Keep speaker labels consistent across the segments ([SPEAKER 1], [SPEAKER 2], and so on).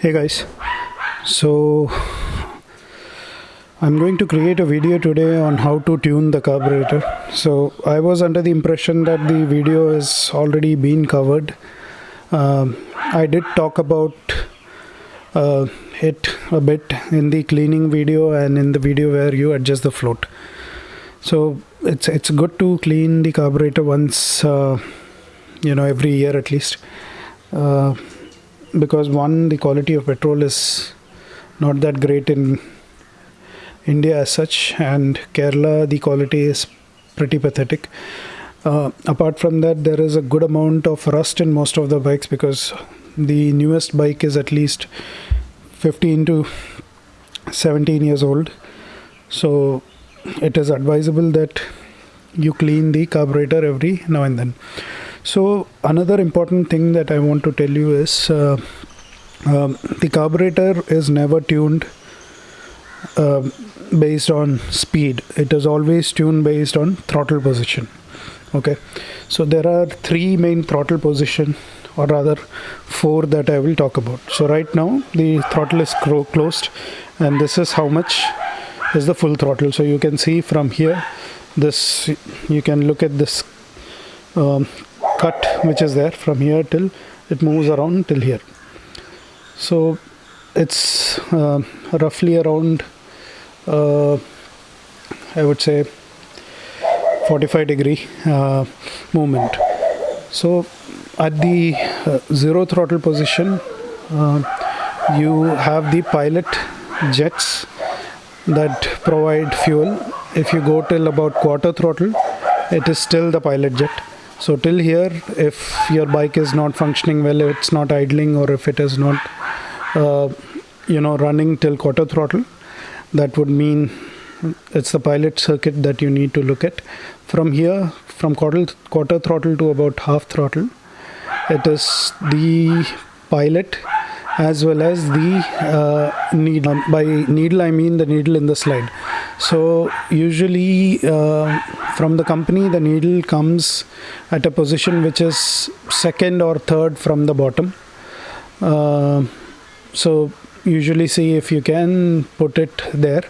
[SPEAKER 1] hey guys. So I'm going to create a video today on how to tune the carburetor. So I was under the impression that the video has already been covered. Um, I did talk about uh, it a bit in the cleaning video and in the video where you adjust the float. So it's it's good to clean the carburetor once uh, you know every year at least. Uh, because one the quality of petrol is not that great in India as such and Kerala the quality is pretty pathetic. Uh, apart from that there is a good amount of rust in most of the bikes because the newest bike is at least 15 to 17 years old. So it is advisable that you clean the carburetor every now and then so another important thing that I want to tell you is uh, um, the carburetor is never tuned uh, based on speed. It is always tuned based on throttle position. Okay, so there are three main throttle position or rather four that I will talk about. So right now the throttle is closed and this is how much is the full throttle. So you can see from here this you can look at this um, cut which is there from here till it moves around till here. So it's uh, roughly around uh, I would say 45 degree uh, movement. So at the uh, zero throttle position uh, you have the pilot jets that provide fuel. If you go till about quarter throttle it is still the pilot jet so till here if your bike is not functioning well it's not idling or if it is not uh, you know running till quarter throttle that would mean it's the pilot circuit that you need to look at. From here from quarter, quarter throttle to about half throttle it is the pilot as well as the uh, needle by needle I mean the needle in the slide so usually uh, from the company the needle comes at a position which is second or third from the bottom. Uh, so usually see if you can put it there.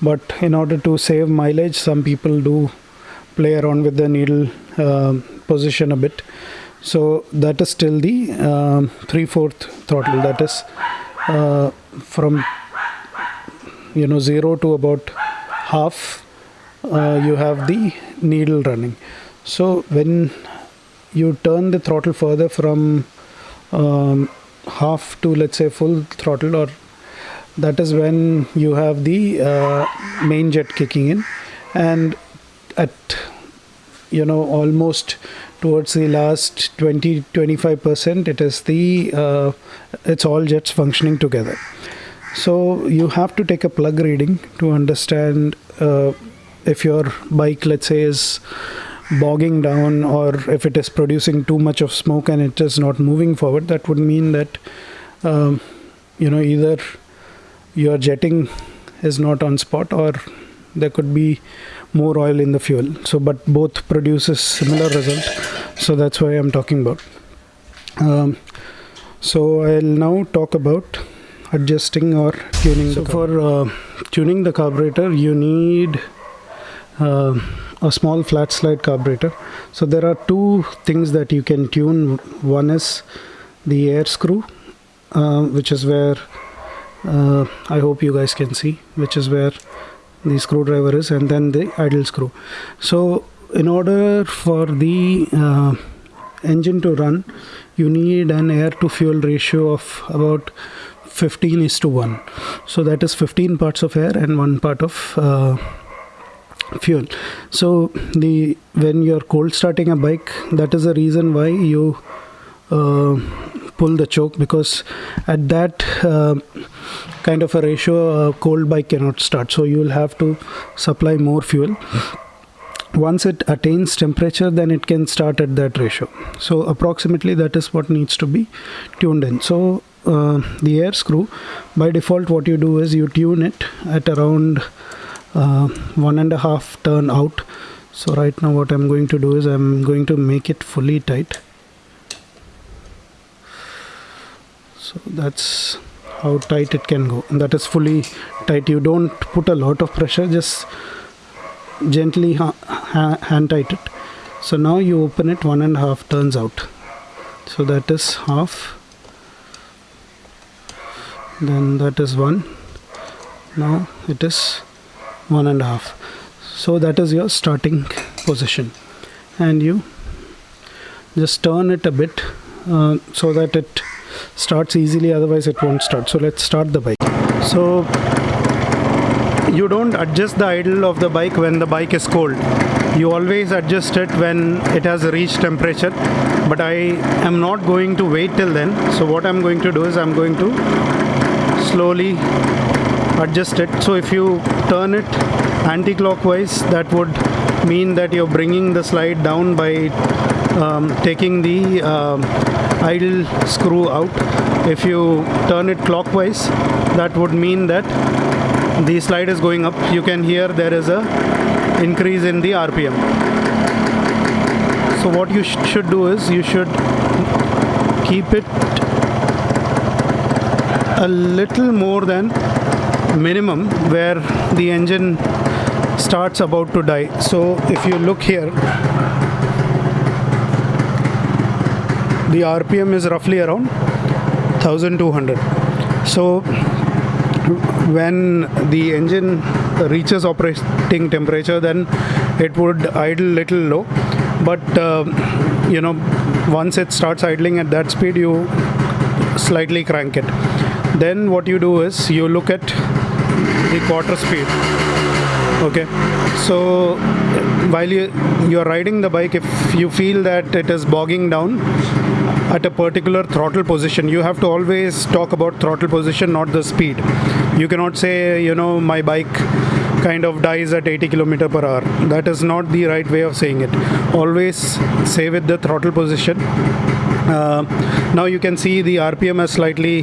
[SPEAKER 1] But in order to save mileage some people do play around with the needle uh, position a bit. So that is still the um, 3 4th throttle. That is uh, from you know 0 to about half uh, you have the needle running. So when you turn the throttle further from um, half to let's say full throttle or that is when you have the uh, main jet kicking in and at you know almost towards the last 20 25 percent it is the uh, it's all jets functioning together so you have to take a plug reading to understand uh, if your bike let's say is bogging down or if it is producing too much of smoke and it is not moving forward that would mean that um, you know either your jetting is not on spot or there could be more oil in the fuel. So but both produces similar result. So that's why i'm talking about. Um, so i'll now talk about adjusting or tuning so for uh, tuning the carburetor you need uh, a small flat slide carburetor. So there are two things that you can tune. One is the air screw uh, which is where uh, I hope you guys can see which is where the screwdriver is and then the idle screw. So in order for the uh, engine to run you need an air to fuel ratio of about 15 is to 1 so that is 15 parts of air and one part of uh, fuel. So the when you're cold starting a bike that is the reason why you uh, pull the choke because at that uh, kind of a ratio a cold bike cannot start. So you will have to supply more fuel. Once it attains temperature then it can start at that ratio. So approximately that is what needs to be tuned in. So uh, the air screw by default what you do is you tune it at around uh, one and a half turn out. So right now what I'm going to do is I'm going to make it fully tight. So that's how tight it can go. And that is fully tight. You don't put a lot of pressure just gently ha ha hand tight it. So now you open it one and a half turns out. So that is half then that is one. Now it is one and a half. So that is your starting position. And you just turn it a bit uh, so that it starts easily otherwise it won't start. So let's start the bike. So you don't adjust the idle of the bike when the bike is cold. You always adjust it when it has reached temperature. But I am not going to wait till then. So what I'm going to do is I'm going to slowly adjust it. So if you turn it anti-clockwise that would mean that you're bringing the slide down by um, taking the uh, idle screw out. If you turn it clockwise that would mean that the slide is going up. You can hear there is a increase in the RPM so what you sh should do is you should keep it a little more than minimum where the engine starts about to die. So if you look here the RPM is roughly around 1200 so when the engine reaches operating temperature then it would idle little low. But uh, you know once it starts idling at that speed you slightly crank it then what you do is you look at the quarter speed. Okay? So while you you're riding the bike if you feel that it is bogging down at a particular throttle position you have to always talk about throttle position not the speed. You cannot say you know my bike kind of dies at 80 kilometer per hour. That is not the right way of saying it. Always say with the throttle position. Uh, now you can see the rpm has slightly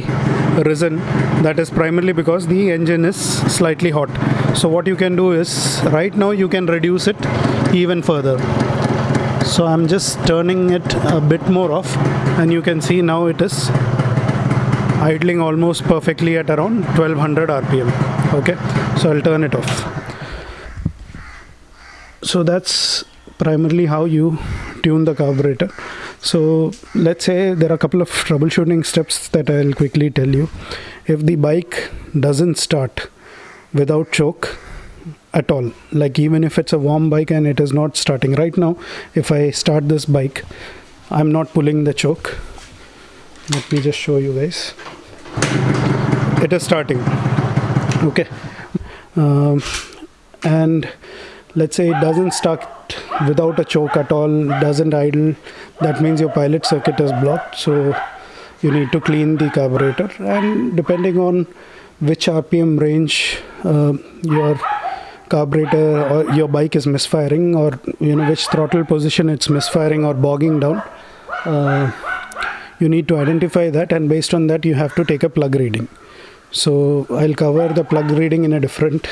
[SPEAKER 1] risen. That is primarily because the engine is slightly hot. So what you can do is right now you can reduce it even further. So I'm just turning it a bit more off and you can see now it is idling almost perfectly at around 1200 rpm okay? So I'll turn it off. So that's primarily how you tune the carburetor so let's say there are a couple of troubleshooting steps that I'll quickly tell you. If the bike doesn't start without choke at all like even if it's a warm bike and it is not starting right now if I start this bike I'm not pulling the choke. Let me just show you guys. It is starting. Okay. Um, and let's say it doesn't start without a choke at all doesn't idle that means your pilot circuit is blocked so you need to clean the carburetor. And depending on which rpm range uh, your carburetor or your bike is misfiring or you know which throttle position it's misfiring or bogging down uh, you need to identify that and based on that you have to take a plug reading. So I'll cover the plug reading in a different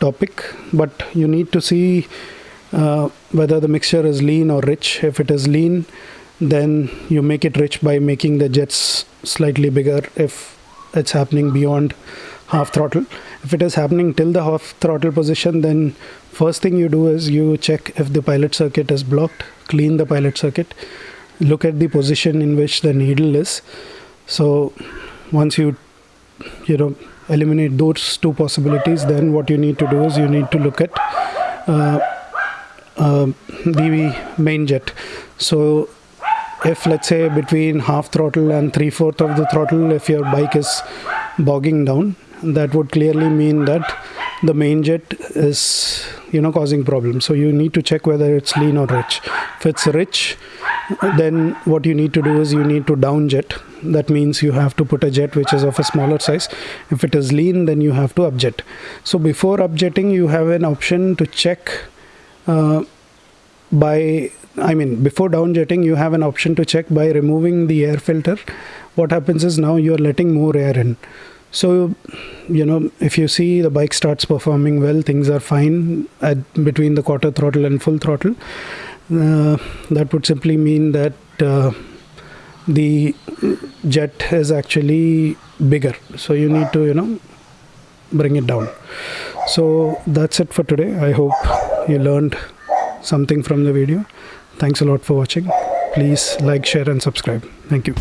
[SPEAKER 1] topic but you need to see uh, whether the mixture is lean or rich. If it is lean then you make it rich by making the jets slightly bigger if it's happening beyond half throttle. If it is happening till the half throttle position then first thing you do is you check if the pilot circuit is blocked clean the pilot circuit look at the position in which the needle is. So once you you know eliminate those two possibilities then what you need to do is you need to look at uh, uh, the main jet. So if let's say between half throttle and three fourth of the throttle if your bike is bogging down that would clearly mean that the main jet is you know causing problems. So you need to check whether it's lean or rich. If it's rich then what you need to do is you need to down jet that means you have to put a jet which is of a smaller size. If it is lean then you have to upjet. So before upjetting you have an option to check uh, by I mean before down jetting you have an option to check by removing the air filter. What happens is now you are letting more air in. So, you know, if you see the bike starts performing well, things are fine at between the quarter throttle and full throttle. Uh, that would simply mean that uh, the jet is actually bigger. So you need to you know bring it down. So that's it for today. I hope you learned something from the video. Thanks a lot for watching. Please like share and subscribe. Thank you